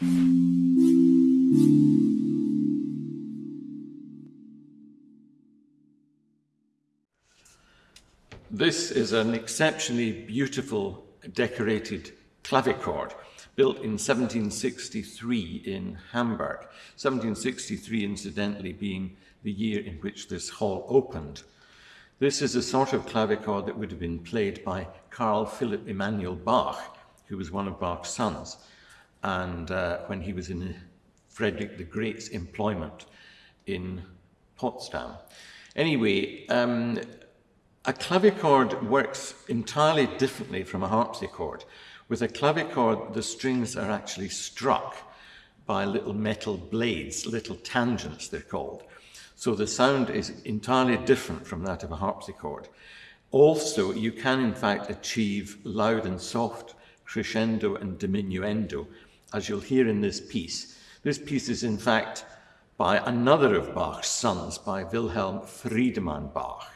This is an exceptionally beautiful decorated clavichord built in 1763 in Hamburg. 1763 incidentally being the year in which this hall opened. This is a sort of clavichord that would have been played by Carl Philipp Emanuel Bach, who was one of Bach's sons, and uh, when he was in Frederick the Great's employment in Potsdam. Anyway, um, a clavichord works entirely differently from a harpsichord. With a clavichord, the strings are actually struck by little metal blades, little tangents they're called. So the sound is entirely different from that of a harpsichord. Also, you can in fact achieve loud and soft, crescendo and diminuendo, as you'll hear in this piece. This piece is in fact by another of Bach's sons, by Wilhelm Friedemann Bach.